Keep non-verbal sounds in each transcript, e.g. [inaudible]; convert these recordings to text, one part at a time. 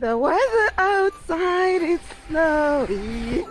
The weather outside is snowy.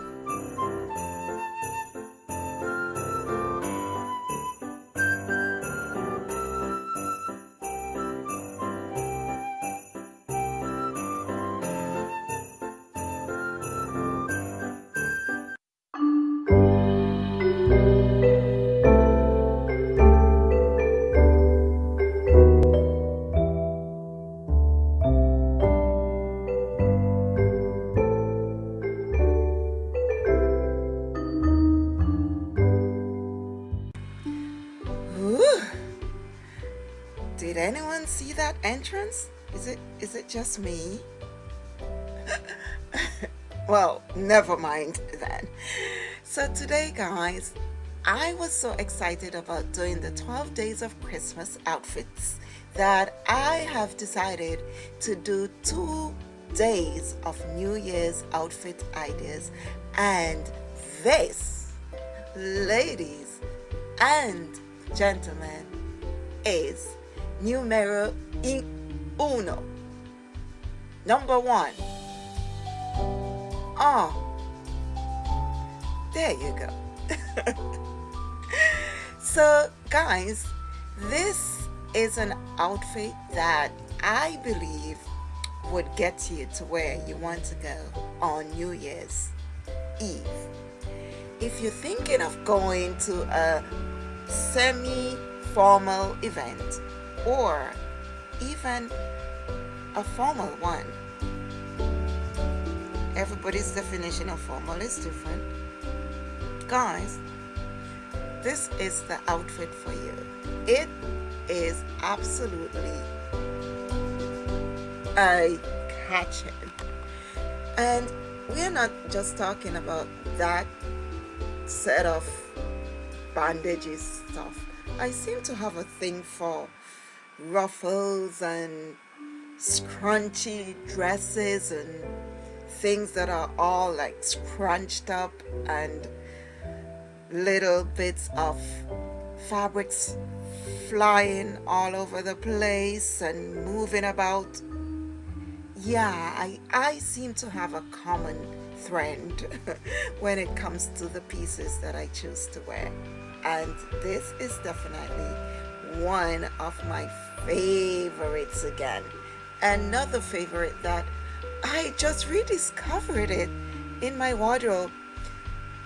Did anyone see that entrance? Is it is it just me? [laughs] well, never mind [laughs] then. So today guys, I was so excited about doing the 12 days of Christmas outfits that I have decided to do two days of New Year's outfit ideas and this ladies and gentlemen is numero uno. Number one. Oh there you go. [laughs] So guys this is an outfit that I believe would get you to where you want to go on New Year's Eve. If you're thinking of going to a semi-formal event or even a formal one. Everybody's definition of formal is different. Guys this is the outfit for you. It is absolutely eye catching and we're not just talking about that set of bandages stuff. I seem to have a thing for ruffles and scrunchy dresses and things that are all like scrunched up and little bits of fabrics flying all over the place and moving about. Yeah I, I seem to have a common thread [laughs] when it comes to the pieces that I choose to wear. And this is definitely one of my favorites again. Another favorite that I just rediscovered it in my wardrobe.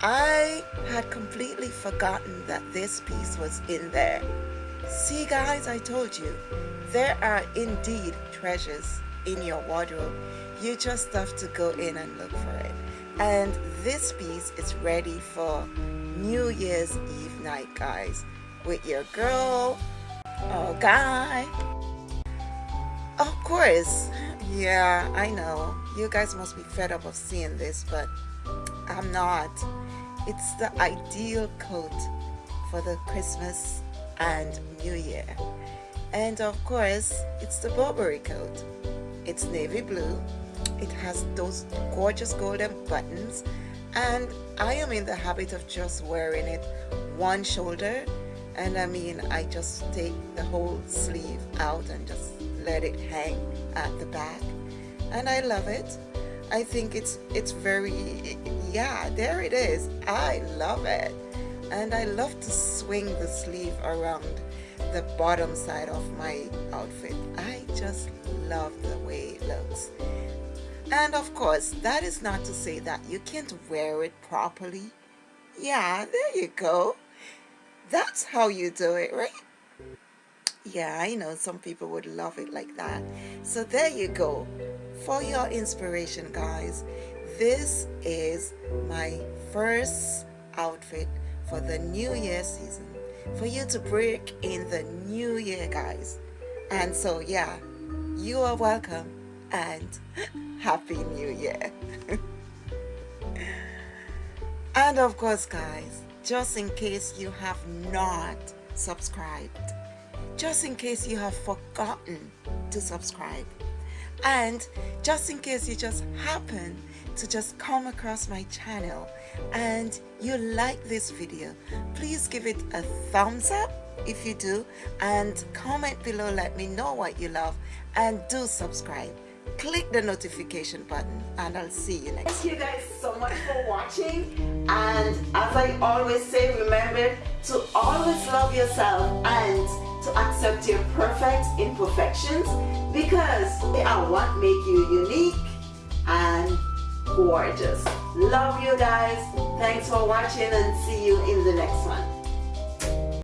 I had completely forgotten that this piece was in there. See guys I told you there are indeed treasures in your wardrobe. You just have to go in and look for it. And this piece is ready for New Year's Eve night guys with your girl or guy. Of course. Yeah I know. You guys must be fed up of seeing this but I'm not. It's the ideal coat for the Christmas and New Year. And of course it's the Burberry coat. It's navy blue. It has those gorgeous golden buttons. And I am in the habit of just wearing it one shoulder and I mean I just take the whole sleeve out and just let it hang at the back. And I love it. I think it's it's very yeah there it is. I love it. And I love to swing the sleeve around the bottom side of my outfit. I just love the way it looks. And of course that is not to say that you can't wear it properly. Yeah there you go that's how you do it right? Yeah I know some people would love it like that. So there you go. For your inspiration guys this is my first outfit for the new year season. For you to break in the new year guys. And so yeah you are welcome and [laughs] happy new year. [laughs] And of course guys just in case you have not subscribed. Just in case you have forgotten to subscribe. And just in case you just happen to just come across my channel and you like this video please give it a thumbs up if you do. And comment below let me know what you love. And do subscribe click the notification button and I'll see you next Thank you guys so much for watching and as I always say remember to always love yourself and to accept your perfect imperfections because they are what make you unique and gorgeous. Love you guys. Thanks for watching and see you in the next one.